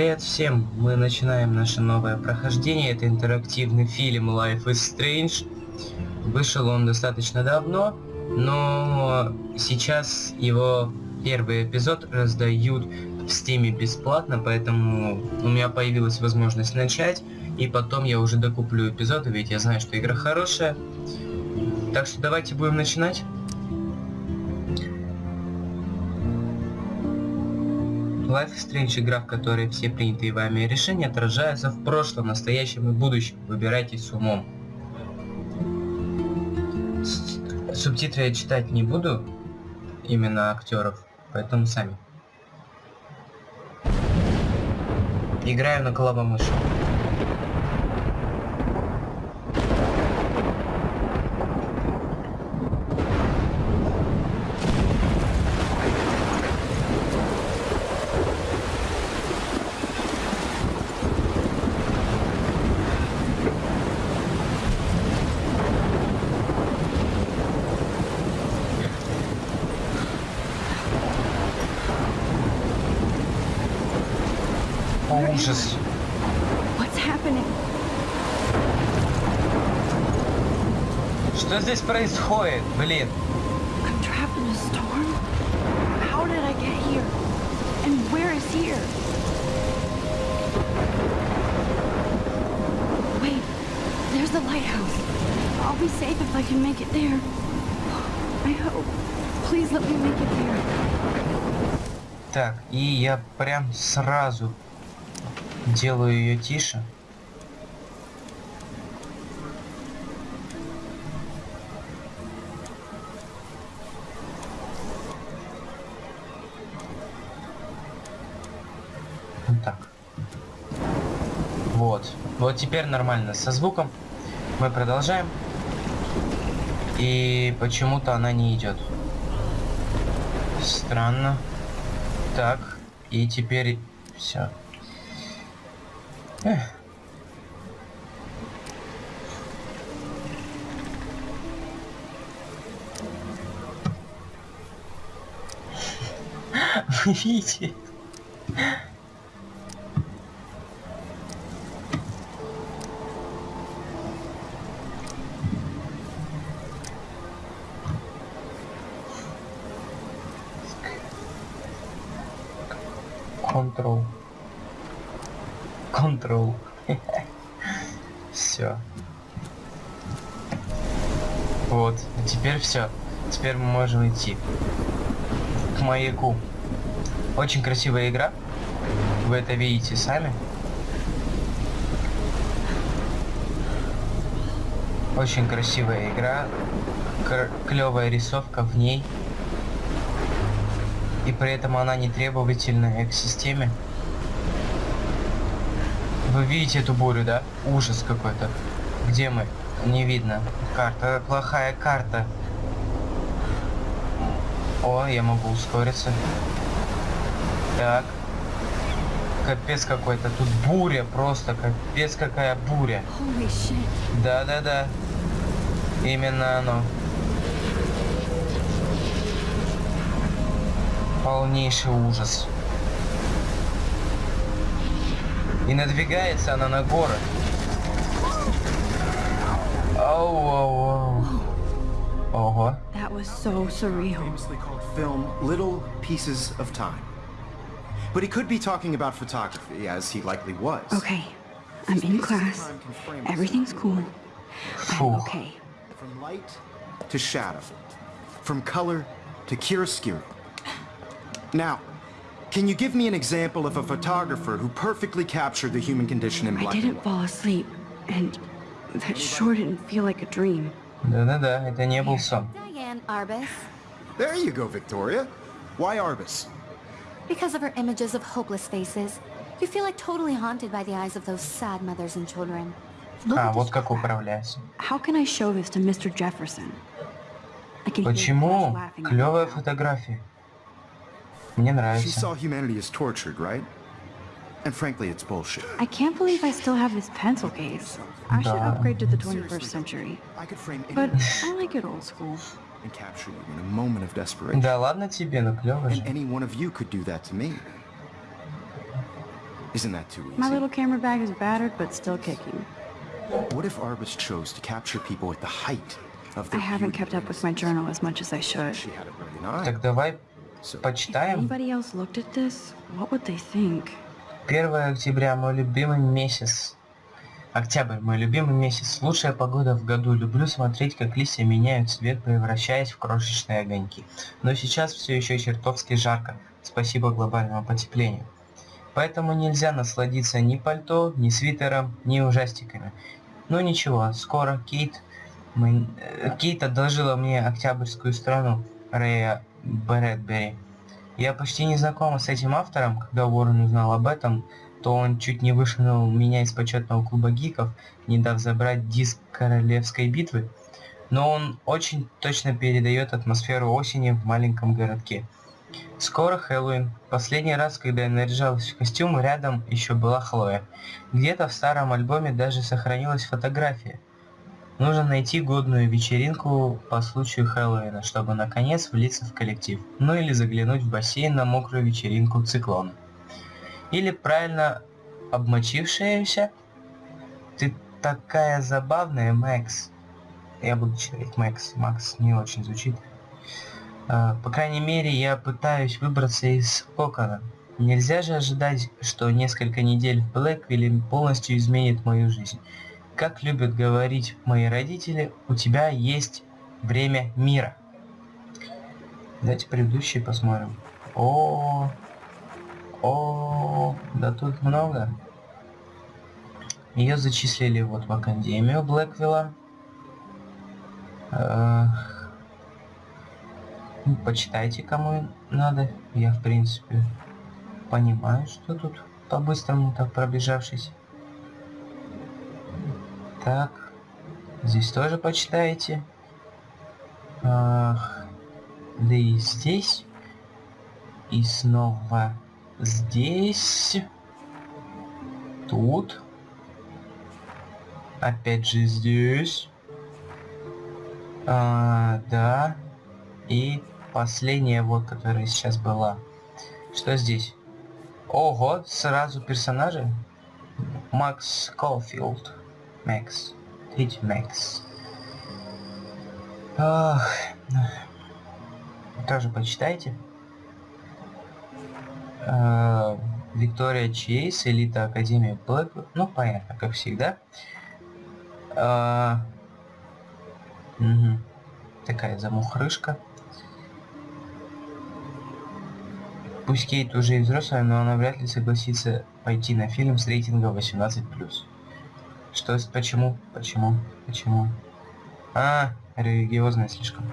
Привет всем! Мы начинаем наше новое прохождение. Это интерактивный фильм Life is Strange. Вышел он достаточно давно, но сейчас его первый эпизод раздают в стиме бесплатно, поэтому у меня появилась возможность начать, и потом я уже докуплю эпизоды, ведь я знаю, что игра хорошая. Так что давайте будем начинать. Life is Strange игра, в которой все принятые вами решения отражаются в прошлом, настоящем и будущем. Выбирайте с умом. Субтитры я читать не буду, именно актеров, поэтому сами. Играю на клавомыши. Ужас. Что здесь происходит? Блин. I'm trapped in a storm? How did I get here? And where is here? Wait, there's the lighthouse. I'll be safe if I can make it there. I hope. Please let me make it there. Так, и я прям сразу делаю ее тише. Вот так. Вот. Вот теперь нормально со звуком. Мы продолжаем. И почему-то она не идет. Странно. Так. И теперь все. Вы видите? Control. Control. Все. Вот. Теперь все. Теперь мы можем идти к маяку. Очень красивая игра. Вы это видите сами. Очень красивая игра. Клевая рисовка в ней. И при этом она не требовательная к системе. Вы видите эту бурю, да? Ужас какой-то. Где мы? Не видно. Карта. Плохая карта. О, я могу ускориться. Так. Капец какой-то. Тут буря просто. Капец какая буря. Да-да-да. Именно оно. Полнейший ужас. И надвигается она на город. Оу, оу, оу. Ого. That was so surreal. famously called film Little Pieces of Time. But he could be talking about photography, as he likely was. Okay, I'm in class. Everything's cool. I'm Фух. okay. From light to shadow, from color to chiaroscuro. Now, can you give me an example of a photographer who perfectly captured the human condition in I black and didn't white? fall asleep, and that sure didn't feel like a dream. Да-да-да, это не был сон. Diane Arbus. There you go, Victoria. Why Arbus? Because of her images of hopeless faces, you feel like totally haunted by the eyes of those sad mothers and children. Look А, at вот this как crap. управляется. How can I show this to Mr. Jefferson? I can hear Почему? Buzz laughing at Клевая me now. фотография. Мне She нравится. saw humanity as tortured, right? And frankly, it's bullshit. I can't believe I still have this pencil case. I should Да. upgrade to the 21st century. I could frame But any I like it old school. and capture you in a moment of desperation. Да ладно тебе, ну клево And же. any one of you could do that to me. Isn't that too easy? My little camera bag is battered, but still kicking. What if Arbus chose to capture people at the height of I their haven't beauty kept up with my journal as much as I should. She had a brilliant eye. Так давай If почитаем. anybody else looked at this, what would they think? 1 октября, мой любимый месяц. Октябрь, мой любимый месяц. Лучшая погода в году. Люблю смотреть, как листья меняют цвет, превращаясь в крошечные огоньки. Но сейчас все еще чертовски жарко. Спасибо глобальному потеплению. Поэтому нельзя насладиться ни пальто, ни свитером, ни ужастиками. Ну ничего, скоро Кейт... мы- э, Кейт одолжила мне октябрьскую страну Рэя Брэдбери. Я почти не знакома с этим автором, когда Уоррен узнал об этом, то он чуть не вышвырнул меня из почетного клуба гиков, не дав забрать диск Королевской битвы. Но он очень точно передает атмосферу осени в маленьком городке. Скоро Хэллоуин. Последний раз, когда я наряжалась в костюм, рядом еще была Хлоя. Где-то в старом альбоме даже сохранилась фотография. Нужно найти годную вечеринку по случаю Хэллоуина, чтобы наконец влиться в коллектив. Ну или заглянуть в бассейн на мокрую вечеринку циклона. Или правильно обмочившаяся. Ты такая забавная, Мэкс. Я буду читать Мэкс. Макс не очень звучит. А, По крайней мере, я пытаюсь выбраться из кокона. Нельзя же ожидать, что несколько недель в Блэквилле полностью изменит мою жизнь. Как любят говорить мои родители, у тебя есть время мира. Давайте предыдущие посмотрим. О, о, да тут много. Ее зачислили вот в Академию Блэквилла. Ну, Почитайте, кому надо. Я, в принципе, понимаю, что тут по-быстрому так пробежавшись. Так, здесь тоже почитаете. Ах, да и здесь. И снова здесь. Тут. Опять же здесь. А, да. И последняя вот, которая сейчас была. Что здесь? Ого, сразу персонажи. Макс Колфилд. Макс. Третий Макс. Ах, тоже почитайте. А, Виктория Чейз, элита Академии Блэк. Ну, понятно, как всегда. А, мгм. Такая замухрышка. Пусть Кейт уже и взрослая, но она вряд ли согласится пойти на фильм с рейтингом 18+. Что, почему, почему, почему? А, религиозная слишком.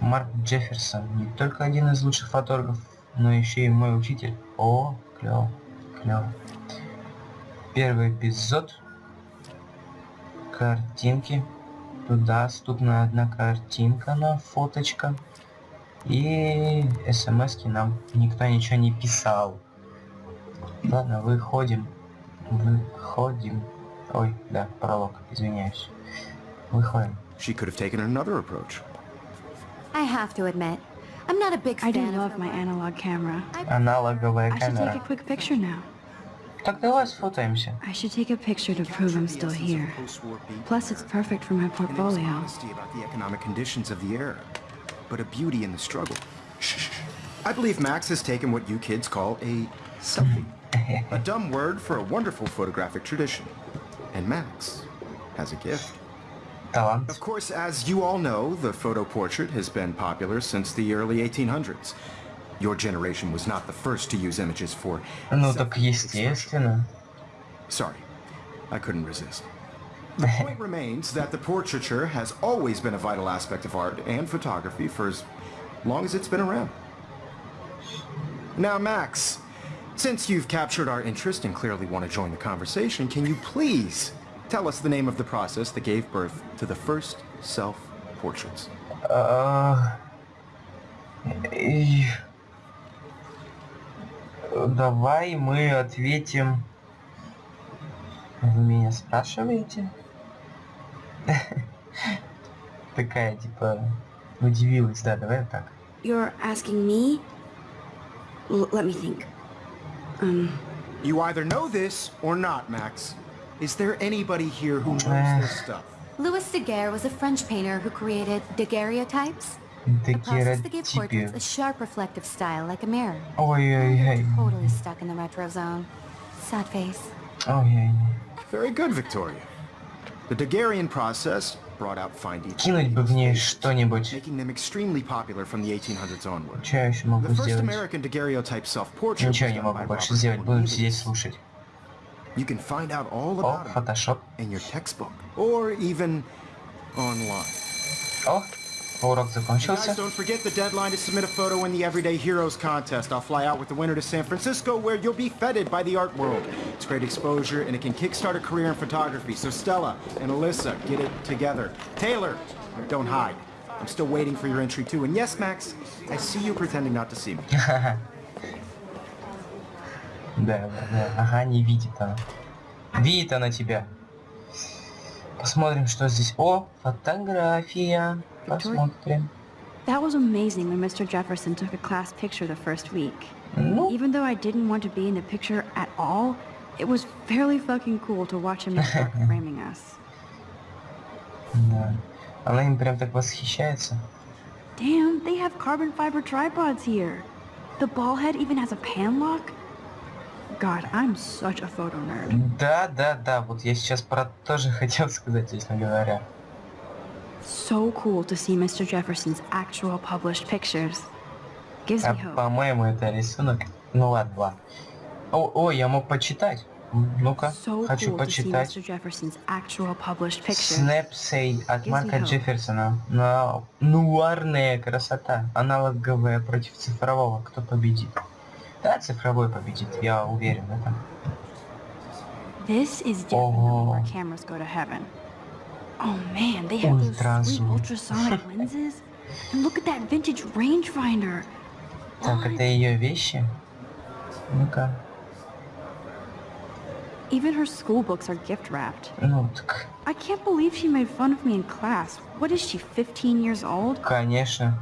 Марк Джефферсон, не только один из лучших фотографов, но еще и мой учитель. О, клево, клево. Первый эпизод. Картинки. Тут доступна одна картинка на фоточка. И смс нам никто ничего не писал. Ладно, выходим. Выходим. Ой, да, пролог, извиняюсь. Выходим. she could have taken another approach. I have to admit, I'm not a big I fan do of love my analog camera. Аналоговая I should take камера. a quick picture now. Так давай сфотаемся. I should take a picture to prove I'm still here. Plus, it's perfect for my And it was portfolio. honesty about the economic conditions of the era, but a beauty in the struggle. Shh. I believe Max has taken what you kids call a selfie. a dumb word for a wonderful photographic tradition. And Max has a gift. Талант. Of course, as you all know, the photo portrait has been popular since the early 1800s. Your generation was not the first to use images for Ну так self-expression. естественно. Sorry, I couldn't resist. The point remains that the portraiture has always been a vital aspect of art and photography for as long as it's been around. Now, Max, since you've captured our interest and clearly want to join the conversation, can you please tell us the name of the process that gave birth to the first self-portraits? А, и- Давай мы ответим. Вы меня спрашиваете? Такая, типа, удивилась, да, давай вот так. You're asking me? L let me think. Um... You either know this or not, Max. Is there anybody here who knows this stuff? Louis Daguerre was a French painter who created daguerreotypes. The process that gave portraits a sharp reflective style like a mirror. Oh, yeah, yeah. Totally stuck in the retro zone. Sad face. Oh, yeah, yeah. Very good, Victoria. The Daguerrean process brought out fine details, Кинуть бы в ней что-нибудь. making them extremely popular from the 1800s onward. Что я еще могу The first сделать? American daguerreotype self-portrait Ничего was не done могу by больше Robert сделать. Будем Cornelius. сидеть слушать. You can find out all О, about him фотошоп. in your textbook or even online. О, урок Guys, закончился. don't forget the deadline to submit a photo in the Everyday Heroes contest. I'll fly out with the winner to San Francisco where you'll be feted by the art world. It's great exposure and it can kickstart a career in photography. So Stella and Alyssa, get it together. Taylor, don't hide. I'm still waiting for your entry too. And yes, Max, I see you pretending not to see me. Да, да, да. Ага, не видит она. Видит она тебя. Посмотрим, что здесь. О, фотография. Посмотрим. That was amazing when Mr. Jefferson took a class picture the first week. Ну, Even though I didn't want to be in the picture at all, it was fairly fucking cool to watch him start framing us. да. Она им прям так восхищается. Damn, they have carbon fiber tripods here. The ball head even has a pan lock. God, I'm such a photo nerd. Да, да, да. Вот я сейчас про то же хотел сказать, честно говоря. So cool to see Mr. Jefferson's actual published pictures. Gives А me hope. по-моему, это рисунок. Ну ладно, ладно. О, о, я мог почитать. Ну-ка, So хочу cool почитать. Снэпсей от Марка. Джефферсона. На нуарная красота. Аналоговая против цифрового. Кто победит? Да, цифровой победит, я уверен в этом. This is definitely where cameras go to heaven. Oh man, they have those Ultra sweet zoom. ultrasonic lenses. And look at that vintage rangefinder. Так, What? это ее вещи? Ну-ка. Even her school books are gift wrapped. Ну, так, I can't believe she made fun of me in class. What is she, 15 years old? конечно.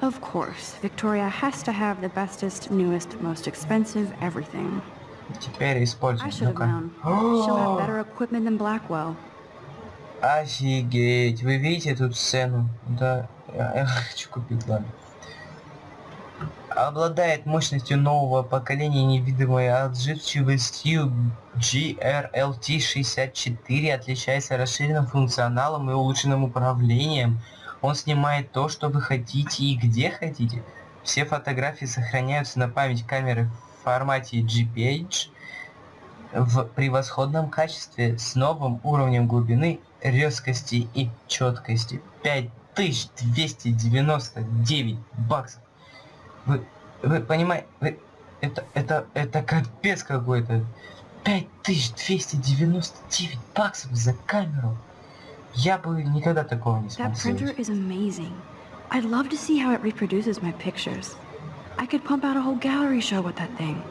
Of course, Victoria has to have the bestest, newest, most expensive everything. Теперь I используем. should have Ну-ка. known. She'll have better equipment than Blackwell. Офигеть, вы видите тут сцену? Да, я, я хочу купить, ладно. Обладает мощностью нового поколения невидимой отзывчивостью GRLT64, отличается расширенным функционалом и улучшенным управлением. Он снимает то, что вы хотите и где хотите. Все фотографии сохраняются на память камеры в формате GPH в превосходном качестве с новым уровнем глубины, резкости и четкости. 5299 баксов. Вы, вы понимаете, вы, это, это, это капец какой-то. 5299 баксов за камеру. Я бы никогда такого не смог That printer is amazing. I'd love to see how it reproduces my pictures. I could pump out a whole gallery show with that thing.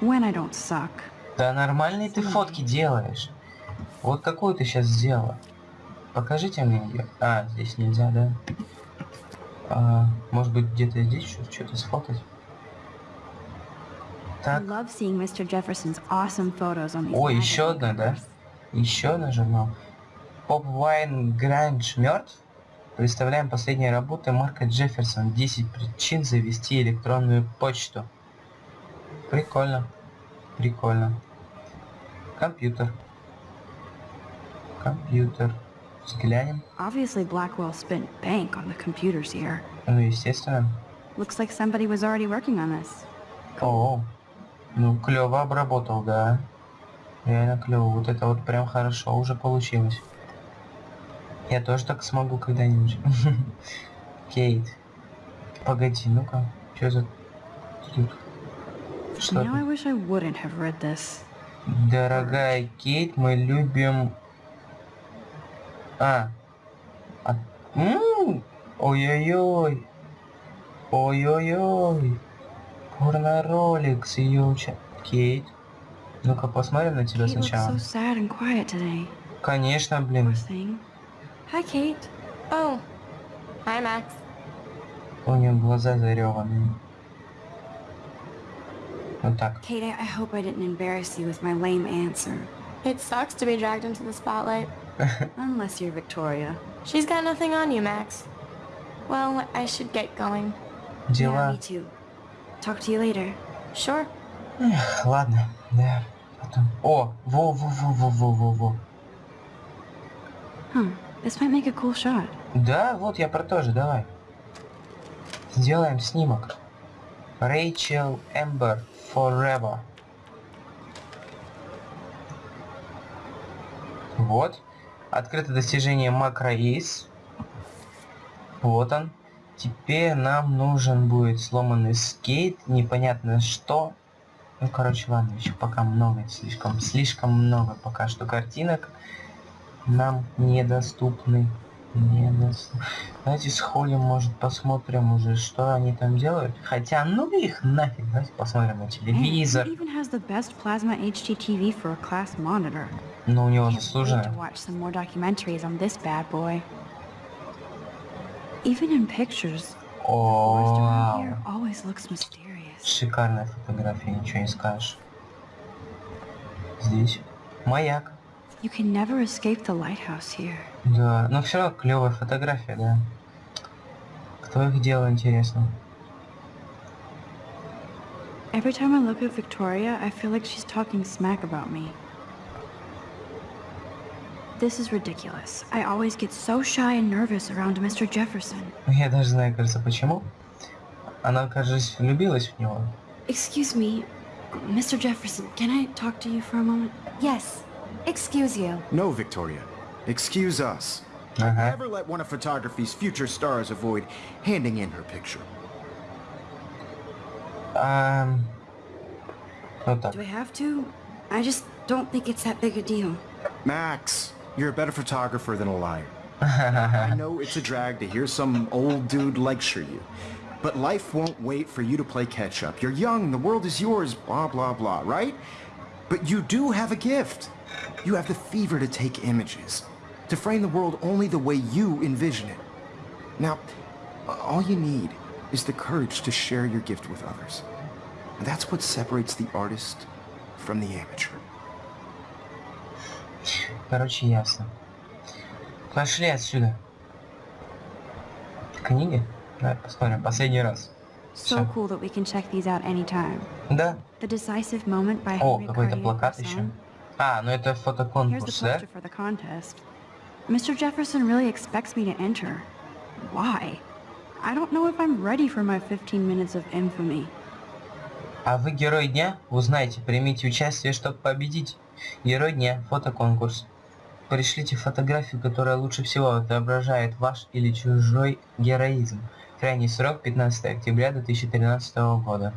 When I don't suck. Да нормальные ты фотки делаешь. Вот какую ты сейчас сделала. Покажите мне ее. А, здесь нельзя, да? А, может быть где-то здесь что- что-то сфотать? Так, Ой, еще одна, да? еще одна журнал. Поп Вайн Гранж мертв? Представляем последние работы Марка Джефферсон. 10 причин завести электронную почту. Прикольно. Прикольно. Компьютер. Компьютер. Взглянем. Obviously, Blackwell spent bank on the computers here. Ну, естественно. Looks like somebody was already working on this. О, ну клево обработал, да. Реально клево. Вот это вот прям хорошо уже получилось. Я тоже так смогу когда-нибудь. Кейт. Погоди, ну-ка. Что за... Тут? Что Now I wish I wouldn't have read this. Дорогая Кейт, мы любим... А. а... Ой-ой-ой. Ой-ой-ой. Порно-ролик с ее уча... Кейт. Ну-ка посмотрим на тебя сначала. so sad and quiet today. Конечно, блин. Hi, Kate. Oh. Hi, Max. У нее глаза зареванные. Вот так. Kate, I hope I didn't embarrass you with my lame answer. It sucks to be dragged into the spotlight. Unless you're Victoria. She's got nothing on you, Max. Well, I should get going. Yeah, Дела. me too. Talk to you later. Sure. Эх, ладно, да. Потом. О, во, во, во, во, во, во, во. Huh. This might make a cool shot. Да, вот я про то же, давай. Сделаем снимок. Рэйчел Эмбер Forever. Вот. Открыто достижение макро Ace. Вот он. Теперь нам нужен будет сломанный скейт. Непонятно что. Ну, короче, ладно, еще пока много, слишком, слишком много пока что картинок нам недоступны. Недоступны. Давайте сходим, может, посмотрим уже, что они там делают. Хотя, ну их нафиг, давайте посмотрим на телевизор. Even has the best plasma HDTV for a class monitor. Но у него Can't wait заслуженно. to watch some more documentaries on this bad boy. Even in pictures, the forest О, around here always looks mysterious. шикарная фотография, ничего не скажешь. Здесь маяк. You can never escape the lighthouse here. Да, но все равно клевая фотография, да. Кто их делал, интересно. Every time I look at Victoria, I feel like she's talking smack about me. This is ridiculous. I always get so shy and nervous around Mr. Jefferson. Я даже знаю, кажется, почему. Она, кажется, влюбилась в него. Excuse me, Mr. Jefferson, can I talk to you for a moment? Yes. Excuse you. No, Victoria. Excuse us. Ага. Never let one of photography's future stars avoid handing in her picture. Ам, Вот так. Do I have to? I just don't think it's that big a deal. Max, you're a better photographer than a liar. I know it's a drag to hear some old dude lecture you, but life won't wait for you to play catch up. You're young, the world is yours, blah, blah, blah, right? But you do have a gift. You have the fever to take images, to frame the world only the way you envision it. Now, all you need is the courage to share your gift with others. And that's what separates the artist from the amateur. Короче, ясно. Пошли отсюда. Книги? Давай посмотрим. Последний раз. So cool that we can check these out anytime. Да. The Decisive Moment by О, какой-то плакат еще. А, ну это фотоконкурс, да? for the contest. Mr. Jefferson really expects me to enter. Why? I don't know if I'm ready for my 15 minutes of infamy. А вы герой дня? Узнайте, примите участие, чтобы победить. Герой дня, фотоконкурс. Пришлите фотографию, которая лучше всего отображает ваш или чужой героизм. Крайний срок 15 октября 2013 года.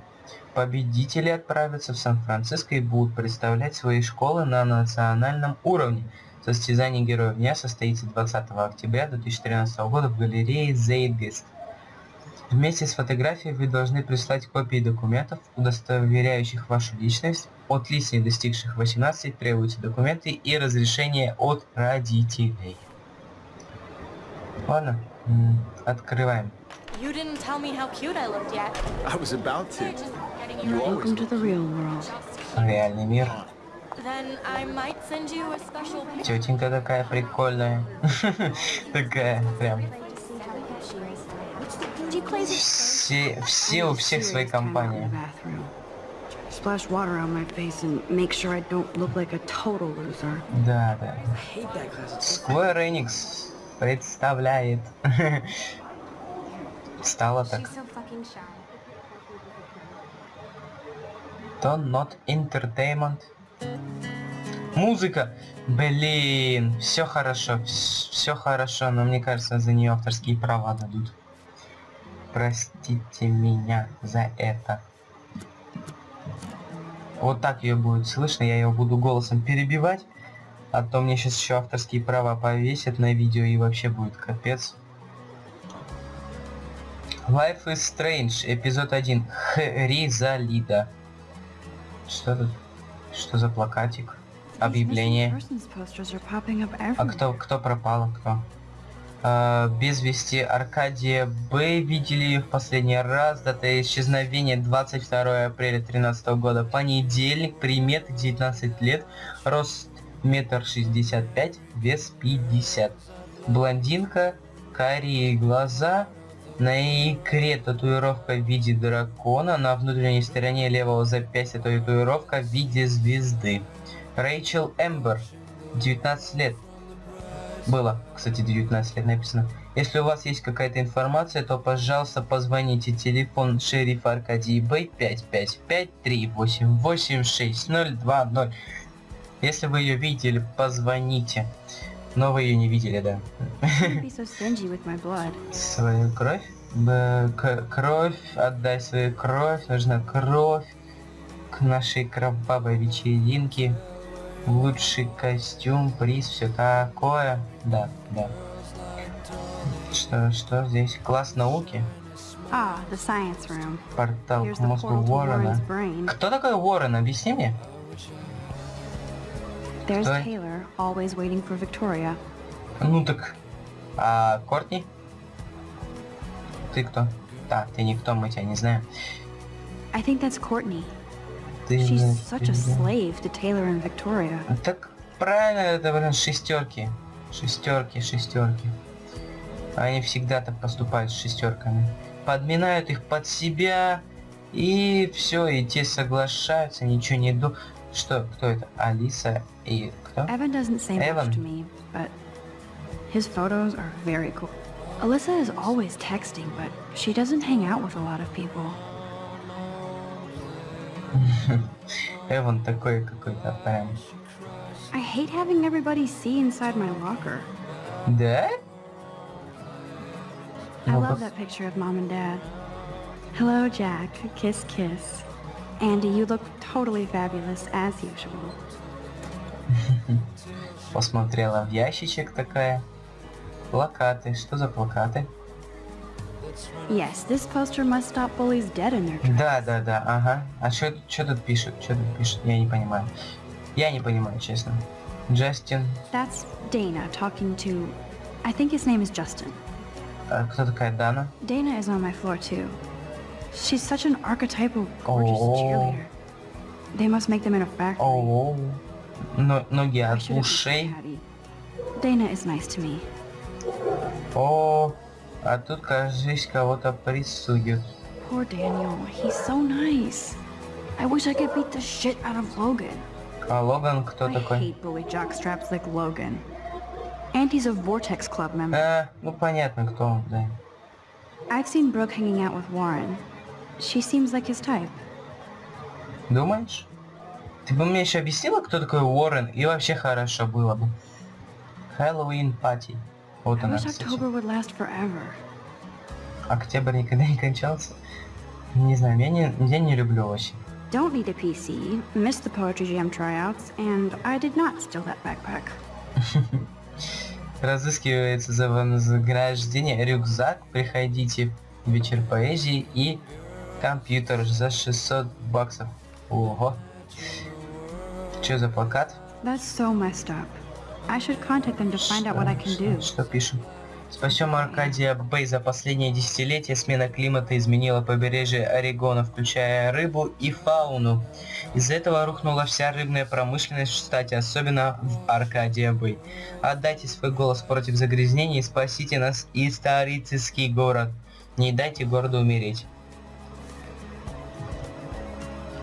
Победители отправятся в Сан-Франциско и будут представлять свои школы на национальном уровне. Состязание Героев Дня состоится 20 октября 2013 года в галерее Zeitgeist. Вместе с фотографией вы должны прислать копии документов, удостоверяющих вашу личность. От лиц, не достигших 18, требуются документы и разрешение от родителей. Ладно, открываем. You didn't tell me how cute I looked yet. I was about to. You Welcome to the real world. Реальный мир. Then I might send you a special picture. Тетенька такая прикольная. Такая прям. Все, все у всех свои компании. Splash water on my face and make sure I don't look like a total loser. Да, да. Square Enix представляет. Стало так. То Not Entertainment. Музыка. Блин, все хорошо, все хорошо, но мне кажется, за нее авторские права дадут. Простите меня за это. Вот так ее будет слышно, я ее буду голосом перебивать, а то мне сейчас еще авторские права повесят на видео и вообще будет капец. Life is Strange, эпизод 1. Хризалида. Что тут? Что за плакатик? Объявление. А кто, кто пропал? Кто? А, без вести Аркадия Б. Видели в последний раз. Дата исчезновения 22 апреля 2013 года. Понедельник. Примет 19 лет. Рост метр шестьдесят пять. Вес 50. Блондинка. Карие глаза. На икре татуировка в виде дракона. На внутренней стороне левого запястья татуировка в виде звезды. Рэйчел Эмбер. 19 лет. Было, кстати, 19 лет написано. Если у вас есть какая-то информация, то, пожалуйста, позвоните. Телефон шерифа Аркадий Бэй 555-388-6020. Если вы ее видели, позвоните. Но вы ее не видели, да. So. Свою кровь? К- кровь, отдай свою кровь, нужна кровь к нашей кровавой вечеринке. Лучший костюм, приз, все такое. Да, да. Что, что здесь? Класс науки? Ah, the science room. Портал Here's к мозгу Уоррена. Кто такой Уоррен? Объясни мне. There's Кто? Taylor, always waiting for Victoria. Ну так... А Кортни? Ты кто? Да, ты никто, мы тебя не знаем. I think that's Courtney. Ты She's знаешь, such a ты- slave to Taylor and Victoria. Так правильно, это, блин, шестерки. Шестерки, шестерки. Они всегда так поступают с шестерками. Подминают их под себя, и все, и те соглашаются, ничего не ду... Что, кто это? Алиса и кто? Evan doesn't say Evan. much to me, but his photos are very cool. Alyssa is always texting, but she doesn't hang out with a lot of people. Эван такой какой-то прям. I hate having everybody see inside my locker. Да? I Ну, love пос- that picture of mom and dad. Hello, Jack. Kiss, kiss. Andy, you look totally fabulous as usual. Посмотрела в ящичек такая. Плакаты. Что за плакаты? Yes, this poster must stop bullies dead in their tracks. Да, да, да, ага. А что тут пишут? Что тут пишут? Я не понимаю. Я не понимаю, честно. Джастин. That's Dana talking to. I think his name is Justin. А кто такая Дана? Dana is on my floor too. She's such an archetypal gorgeous Oh. cheerleader. They must make them in a factory. О, но, ноги I от should have ушей. been Patty. Dana is nice to me. О, А тут, кажись, кого-то прессуют. Poor Daniel. He's so nice. I wish I could beat the shit out of Logan. А Логан кто I такой? hate bully jockstraps like Logan. And he's a Vortex Club member. А, ну понятно, кто он, да. I've seen Brooke hanging out with Warren. She seems like his type. Думаешь? Ты бы мне еще объяснила, кто такой Уоррен, и вообще хорошо было бы. Хэллоуин пати. Вот I она. Октябрь никогда не кончался. Не знаю, я не, я не люблю очень. Don't need a PC, missed the Poetry Jam tryouts, and I did not steal that backpack. Разыскивается за вознаграждение рюкзак, приходите в вечер поэзии и компьютер за 600 баксов. Ого. Что за плакат? That's so messed up. I should contact them to find out what I can do. Что пишем? Спасем Аркадия Бэй за последнее десятилетие. Смена климата изменила побережье Орегона, включая рыбу и фауну. Из-за этого рухнула вся рыбная промышленность в штате, особенно в Аркадия Бэй. Отдайте свой голос против загрязнения и спасите нас исторический город. Не дайте городу умереть.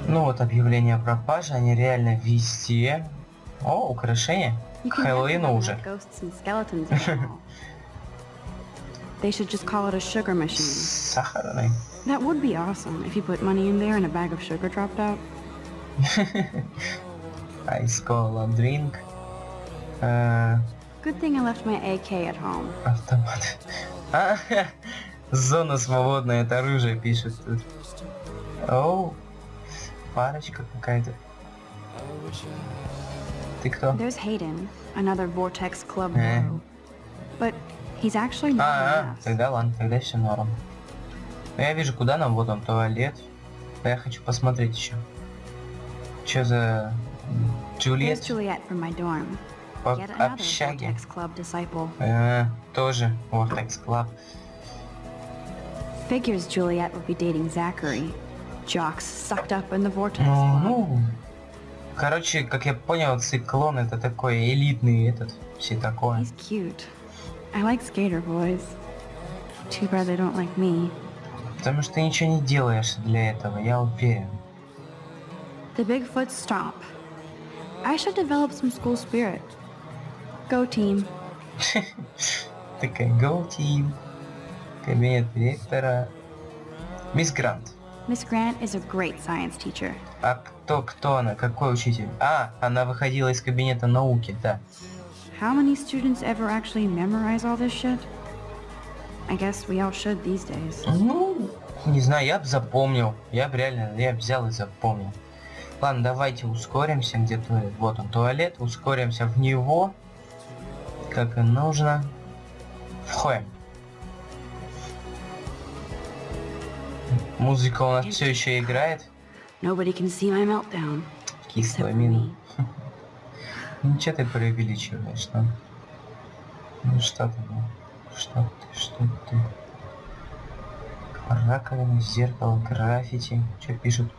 Ну вот объявления о пропаже, они реально везде. О, украшения. You К can never Хэллоуину have уже. enough ghosts and skeletons in the mall. They should just call it a sugar machine. Сахарный. That would be awesome if you put money in there and a bag of sugar dropped out. Ice cola drink. Э, Good thing I left my AK at home. автомат. А, зона свободная, это оружие пишет тут. Оу, парочка какая-то. Ты кто? There's Hayden, another Vortex Club Eh. bro. But he's actually not А, а, тогда ладно, тогда все норм. Ну, я вижу, куда нам, вот он, туалет. Да я хочу посмотреть еще. Че за... Джульет? Juliet from my dorm. По общаге. Э, тоже Vortex Club. Figures Juliet would be dating Zachary. Jocks sucked up in the vortex. Ну, Club. Ну, короче, как я понял, циклон это такой элитный этот, все такое. He's cute. I like skater boys. Too bad they don't like me. Потому что ты ничего не делаешь для этого, я уверен. The Bigfoot stomp. I should develop some school spirit. Go team. Такая Go Team. Кабинет директора. Мисс Грант. Miss Grant is a great science teacher. А кто, кто она? Какой учитель? А, она выходила из кабинета науки, да. How many students ever actually memorize all this shit? I guess we all should these days. Ну, не знаю, я бы запомнил. Я бы реально, я б взял и запомнил. Ладно, давайте ускоримся, где туалет. Вот он, туалет. Ускоримся в него. Как и нужно. Входим. Музыка у нас все еще играет. Nobody can see my meltdown. Кислая мина. me. Ничего ты преувеличиваешь, ну. Ну что ты, ну? Что ты, что ты? Раковина, зеркало, граффити. Что пишут?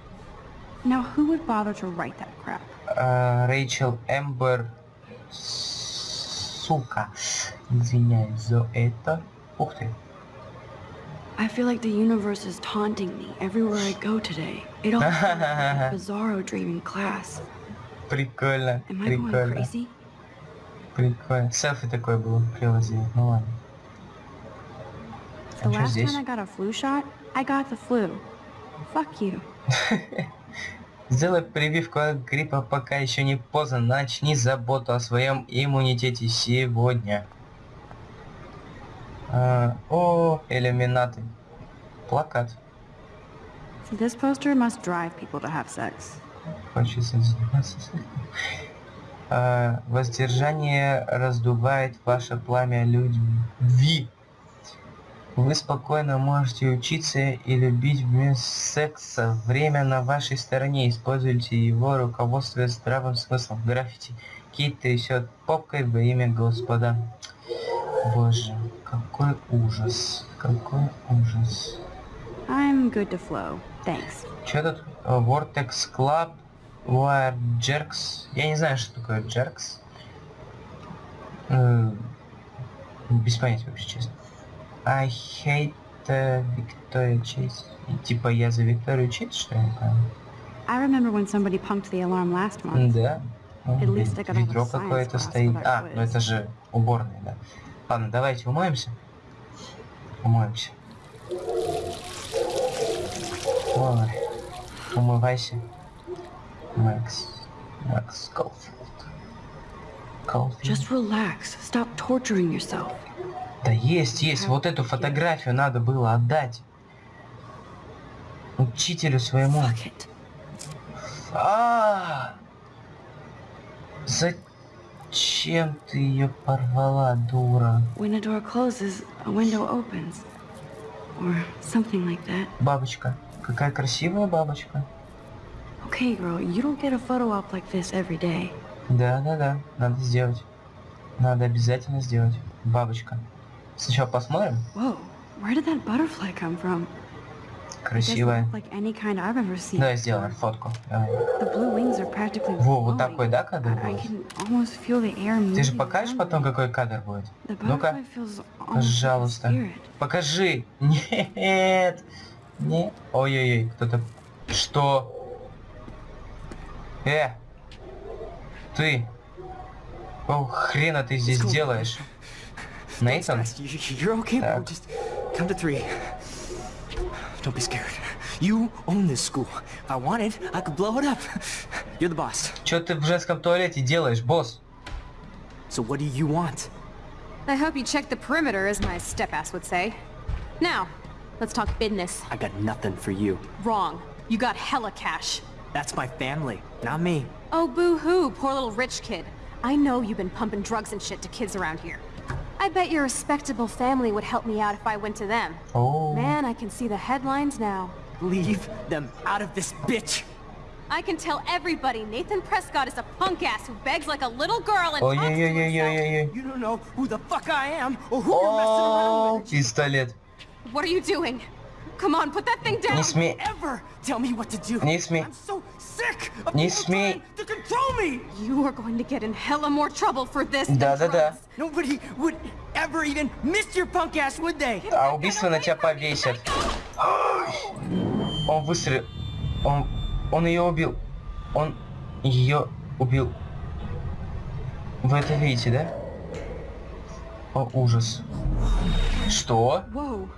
Now who would bother to write that crap? А, Рэйчел Эмбер. Сука. Извиняюсь за это. Ух ты. I feel like the universe is taunting me everywhere I go today. It all like bizarro dream in class. Прикольно, Am I going прикольно, crazy? прикольно. Селфи такое было приложение. Ну ладно. The А last time I got a flu shot, I got the flu. Fuck you. Сделай прививку от гриппа, пока еще не поздно. Начни заботу о своем иммунитете сегодня. А, о, иллюминаты. Плакат. This poster must drive people to have sex. Хочется заниматься. А, воздержание раздувает ваше пламя любви. Вы спокойно можете учиться и любить без секса. Время на вашей стороне. Используйте его, руководствуясь здравым смыслом. Граффити. Кит трясет попкой во имя Господа. Боже, какой ужас. Какой ужас. I'm good to flow. Thanks. Что тут? Vortex Club, Wire Jerks. Я не знаю, что такое Jerks. Э, Без понятия вообще, честно. I hate э, Victoria Chase. Типа я за Викторию Чейз, что ли? я не понял? I remember when somebody punked the alarm last month. Да. Ну, Ведро какое-то стоит. А, ну это же уборная, да. Ладно, давайте умоемся. Умоемся. Ой, умывайся. Макс. Макс Колфилд. Колфилд. Just relax. Stop torturing yourself. Да есть, есть. Вот эту фотографию надо было отдать. Учителю своему. Fuck it. А! Зачем ты ее порвала, дура? When a door closes, a window opens. Or something like that. Бабочка. Какая красивая бабочка. Okay, girl, you don't get a photo op like this every day. Да, да, да. Надо сделать. Надо обязательно сделать. Бабочка. Сначала посмотрим. Whoa, where did that butterfly come from? Красивая. before. сделаем фотку. Во, вот такой, да, кадр будет? Ты же покажешь потом, какой кадр будет? Ну-ка, пожалуйста. Покажи. Нет. Не. Ой-ой-ой, кто-то... Что? Э! Ты! О, хрена ты здесь делаешь? Нейтан? Так. Don't be scared. You own this school. If I wanted, I could blow it up. You're the boss. Что ты в женском туалете делаешь, босс? So what do you want? I hope you checked the perimeter, as my step-ass would say. Now, let's talk business. I got nothing for you. Wrong. You got hella cash. That's my family, not me. Oh, boo-hoo, poor little rich kid. I know you've been pumping drugs and shit to kids around here. I bet your respectable family would help me out if I went to them. О, Man, I can see the headlines now. Leave them out of this bitch. I can tell everybody Nathan Prescott is a punk ass who begs like a little girl and talks to himself. Ой-ой-ой-ой-ой-ой. You don't know who the fuck I am or who you're messing around О, with. пистолет. What are you doing? Come on, put that thing down. Не смей. Ever tell me what to do. Не смей. I'm so sick of Не смей. trying to control me. You are going to get in hella more trouble for this than Да-да-да. Nobody would ever even miss your punk ass, would they? А убийство на тебя повесят. Он выстрелил. Он... Он ее убил. Он ее убил. Вы это видите, да? О, ужас. Что? Whoa.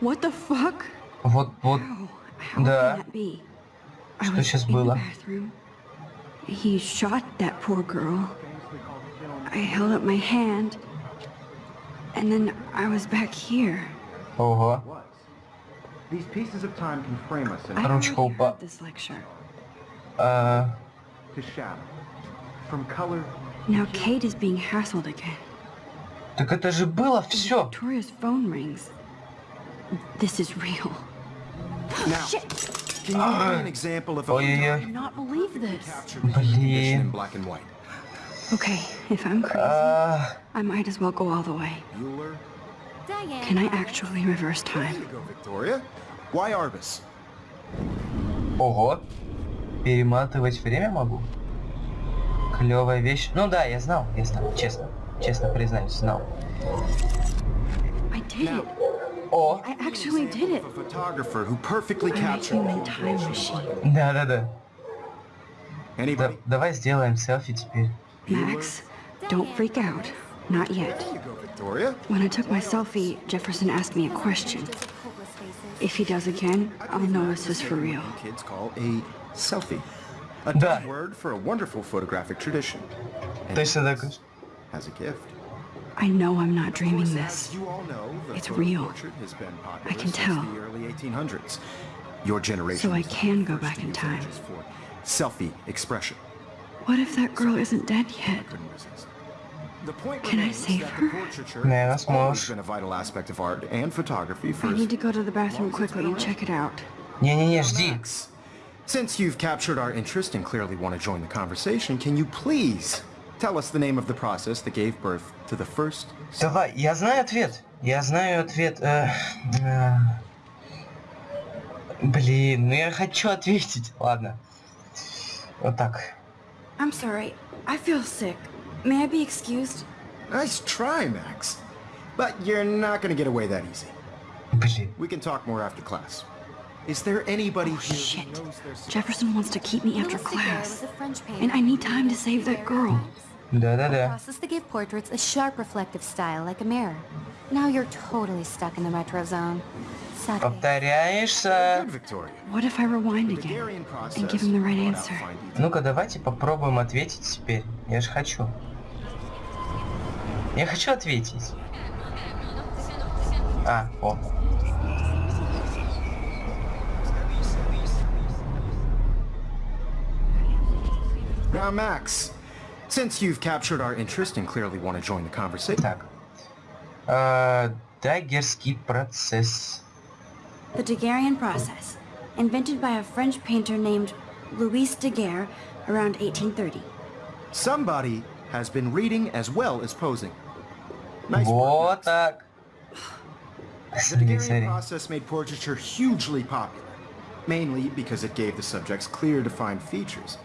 What the fuck? Вот, вот. Oh, how Да. Что was сейчас in было? the bathroom. He shot that poor girl. I held up my hand. And then I was back here. Ого. Was. These pieces of time can frame us in I Ручка already упа- heard this lecture. А, to shadow. From color Now Kate is being hassled again. так это же было все. Victoria's phone rings. This is real. Now, Shit! Can you give me an example of a I Ой-ой-ой. Okay, if I'm crazy, А, I might as well go all the way. Can I actually reverse time? you go, Victoria. Why Arbus? ого. Перематывать время могу? Клевая вещь. Ну да, я знал, я знал, честно. Честно признаюсь, знал. I did it. О, I actually did it. Of a photographer who perfectly I'm a captured. human time machine. да-да-да. Да, Anybody? давай сделаем селфи теперь. Max, don't freak out. Not yet. There you go, Victoria. When I took my selfie, Jefferson asked me a question. Hopeless faces. If he does again, I'll know this is for real. Kids call a selfie. A Да. dumb word for a wonderful photographic tradition. And Точно так. As a gift. I know I'm not dreaming As this. you all know, the It's photo real. portrait has been popular I can since tell. the early 1800s. Your generation. So I was the can go first back to in use time. images for Selfie expression. What if that girl isn't dead yet? Couldn't resist. The point Can I remains save that her? the portraiture Наверное, has always сможешь. been a vital aspect of art and photography for I need to go to the bathroom quickly and check it out. Не-не-не, жди. Max, Since you've captured our interest and clearly want to join the conversation, can you please tell us the name of the process that gave birth to the first Давай, я знаю ответ. Я знаю ответ. э, э. Блин, ну я хочу ответить. Ладно. Вот так. I'm sorry. I feel sick. May I be excused? Nice try, Max. But you're not going to get away that easy. Блин. We can talk more after class. Is there anybody Oh, here shit. who knows their secret? Jefferson wants to keep me after Louis Daguerre class. was a French painter. And I need time to save that girl. Да-да-да. process that gave portraits a sharp reflective style like a mirror. Now you're totally stuck in the retro zone. Sadly. Повторяешься. Good, Victoria. What if I rewind The again Daguerrean process and give him the right brought out answer? fine details. Ну-ка, давайте попробуем ответить теперь. Я же хочу. Я хочу ответить. А, о. Now, Max, since you've captured our interest and clearly want to join the conversation, Так. Э, Даггерский процесс. The Daguerrean process, invented by a French painter named Louis Daguerre around 1830. somebody has been reading as well as posing. Nice work, Вот Max. так. The Смотри, Daguerrean смотри. process made portraiture hugely popular, mainly because it gave the subjects clear, defined features.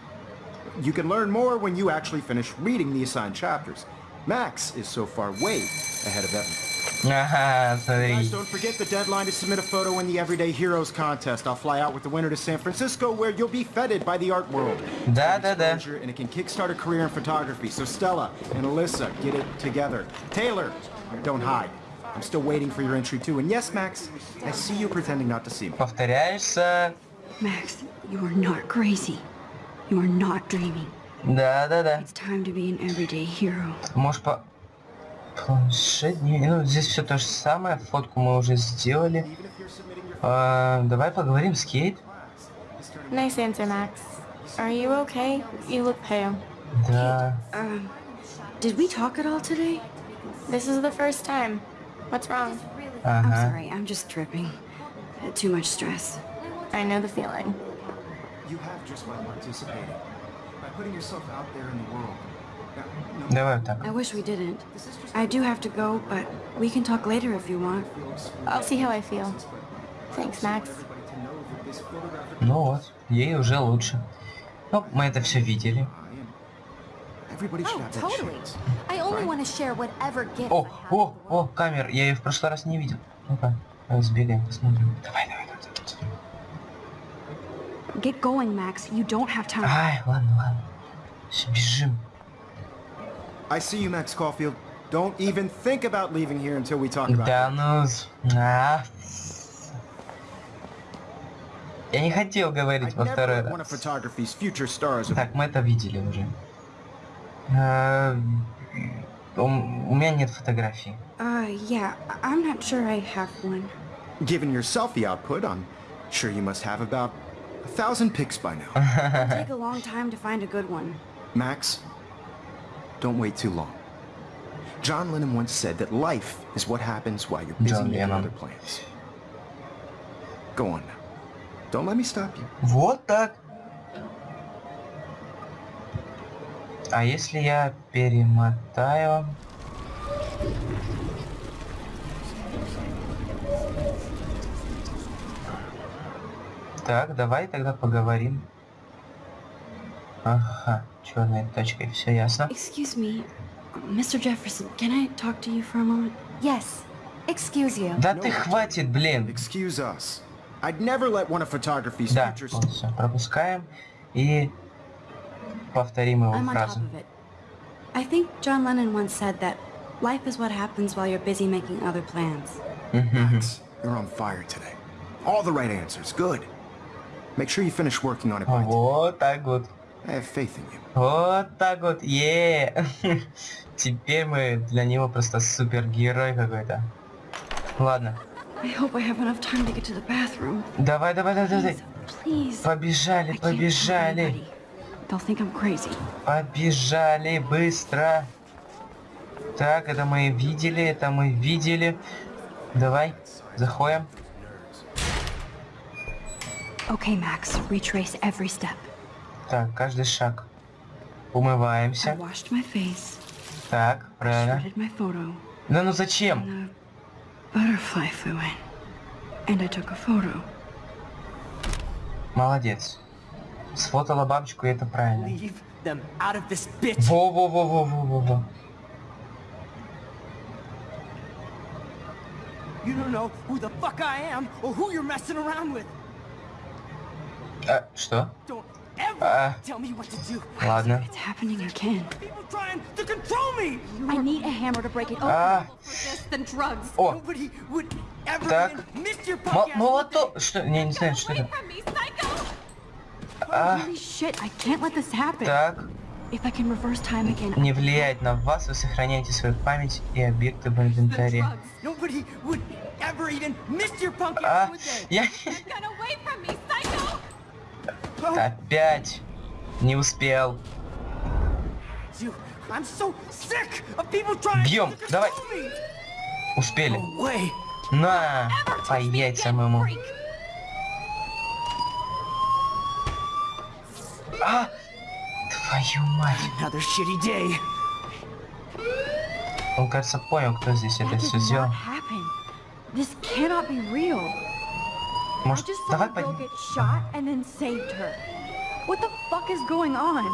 You can learn more when you actually finish reading the assigned chapters. Max is so far way ahead of Evan. Ага, Guys, смотри. don't forget the deadline to submit a photo in the Everyday Heroes contest. I'll fly out with the winner to San Francisco, where you'll be feted by the art world. Да, да, да. Exposure, And it can kickstart a career in photography. So Stella and Alyssa, get it together. Taylor, don't hide. I'm still waiting for your entry too. And yes, Max, I see you pretending not to see me. Повторяешься. Max, you are not crazy. You are not dreaming. Да-да-да. It's time to be an everyday hero. Может по... Планшет? Не, ну здесь все то же самое. Фотку мы уже сделали. А, давай поговорим с Кейт. Nice answer, Max. Are you okay? You look pale. Да. Um, did we talk at all today? This is the first time. What's wrong? I'm Ага. sorry, I'm just tripping. Uh, Too much stress. I know the feeling. Давай вот так. I wish we didn't. I do have to go, but we can talk later if you want. I'll see how I feel. Thanks, Max. Ну вот, ей уже лучше. Ну, мы это все видели. I am. Everybody should Oh, have that totally. chance. I only want to share whatever gifts О, о, о, камер, я ее в прошлый раз не видел. Ну-ка, сбегаем, посмотрим. Давай. давай. Get going, Max. You don't have time. Ай, ладно, ладно. Всё, бежим. I see you, Max Caulfield. Don't even think about leaving here until we talk about Да it. ну... с- а. Я не хотел говорить I'd во never второй let one of раз. photography's future stars Так, мы это видели уже. А, У у меня нет фотографий. Uh, yeah, I- I'm not sure I have one. Given your selfie output, I'm sure you must have about a thousand pics by now. It'll take a long time to find a good one. Max, don't wait too long. John Lennon once said that life is what happens while you're busy John making Lennon. other plans. Go on now. Don't let me stop you. Вот так. А если я перемотаю... Так, давай тогда поговорим. Ага, черной точкой, все ясно. Excuse me, Mr. Jefferson, can I talk to you for a moment? Yes. Excuse you. Да ты хватит, блин. Excuse us. I'd never let one of photography's Да, вот все, пропускаем и повторим его I'm on top фразу. of it. I think John Lennon once said that life is what happens while you're busy making other plans. Max, you're on fire today. All the right answers. Good. Make sure you finish working on it by. Вот так вот. I have faith in you. Вот так вот, е Теперь мы для него просто супергерой какой-то. Ладно, I hope I have enough time to get to the bathroom. давай, давай, давай, давай. Please. Побежали, побежали, anybody. They'll think I'm crazy. побежали, быстро. Так, это мы видели, это мы видели. Давай, заходим. Okay, Max, retrace every step. Так, каждый шаг. I Умываемся. washed my face, Так, правильно. shredded my photo, Да ну зачем? butterfly flew in. And I took a photo. Молодец. Сфотала бабочку, и это правильно. Leave them out of this bitch. Во-во-во-во-во-во. You don't know who the fuck I am or who you're messing around with. А, что? Ah. do. Ладно. А, о, Так. even miss your мо- podcast. молоток. Что? Не, не знаю, что это. А, так. Не влияет на вас, вы сохраняете свою память и объекты в инвентаре. А, я... Опять. Не успел. Бьем, давай. Успели. На, по яйцам ему. А, твою мать. Он, кажется, понял, кто здесь это все сделал. This cannot be real. I Может, just saw давай a girl поднимем? get shot and then saved her. What the fuck is going on?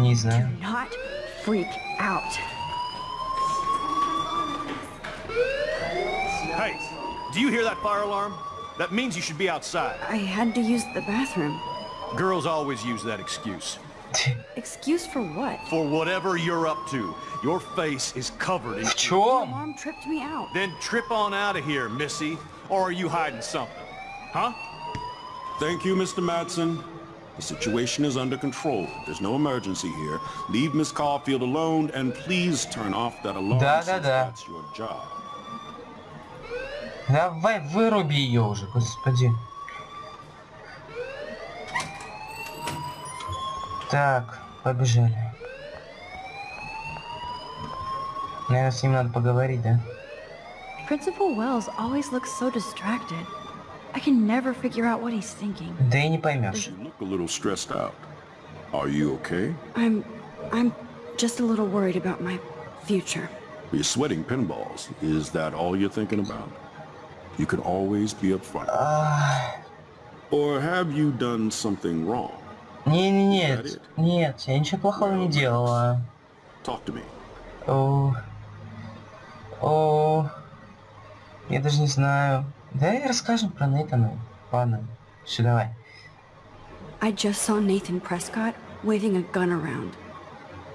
Не Do знаю. not freak out. Hey, do you hear that fire alarm? That means you should be outside. I had to use the bathroom. Girls always use that excuse. Excuse for what? For whatever you're up to, your face is covered in... В чем? Mom tripped me out. Then trip on out of here, missy. Or are you hiding something? Huh? Thank you, Mr. Madsen. The situation is under control. There's no emergency here. Leave Miss Caulfield alone and please turn off that alarm Да, да, since да. that's your job. Давай, выруби ее уже, господи. Так, побежали. Наверное, с ним надо поговорить, да? Principal Wells always looks so distracted. I can never figure out what he's thinking. Да и не поймешь. You look a little stressed out. Are you okay? I'm... I'm just a little worried about my future. You're sweating pinballs. Is that all you're thinking about? You can always be upfront. Or have you done something wrong? Не, не, нет, нет, я ничего плохого не делала. Talk to me. О, о, я даже не знаю. Давай расскажем про Нейтана. Ладно, все, давай. I just saw Nathan Prescott waving a gun around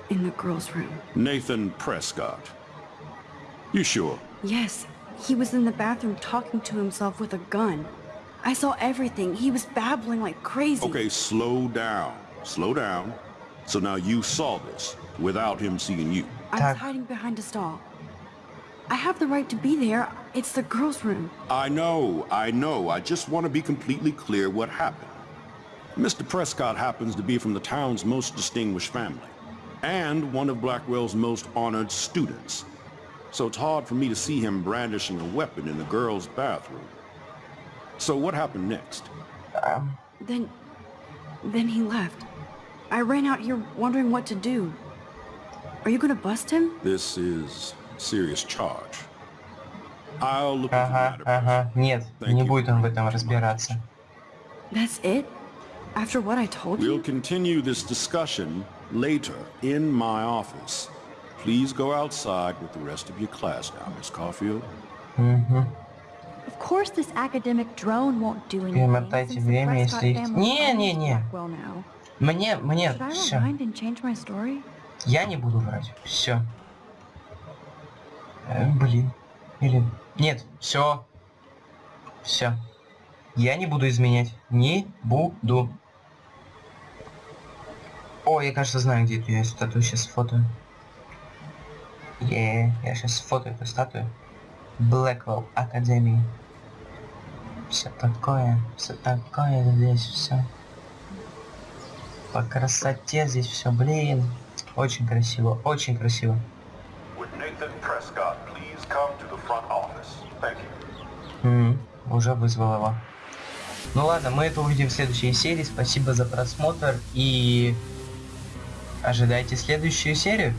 in the girls' room. Nathan Prescott. You sure? Yes, he was in the bathroom talking to himself with a gun. I saw everything. He was babbling like crazy. Okay, slow down. Slow down. So now you saw this without him seeing you. I Так. was hiding behind a stall. I have the right to be there. It's the girls' room. I know, I know. I just want to be completely clear what happened. Mr. Prescott happens to be from the town's most distinguished family and one of Blackwell's most honored students. So it's hard for me to see him brandishing a weapon in the girls' bathroom. So what happened next? Um, then... then he left. I ran out here wondering what to do. Are you gonna bust him? This is serious charge. Ага, ага, нет, не будет он в этом разбираться. That's it? After what I told We'll you? continue this discussion later in my office. Please go outside with the rest of your class now, Miss Caulfield. Of course this academic drone won't do anything. Перемотайте время, если... Не, не, не. Мне, мне, Should I все. rewind and change my story? Я не буду врать. Все. блин. Или... Нет, все. Все. Я не буду изменять. Не буду. О, я, кажется, знаю, где эту я статую сейчас фото. Е, я сейчас фото эту статую. Блэквелл Академии. Все такое, все такое здесь все. По красоте здесь все, блин. Очень красиво, очень красиво. Would Nathan Prescott please come to the front office? М, уже вызвал его. Ну ладно, мы это увидим в следующей серии. Спасибо за просмотр и ожидайте следующую серию.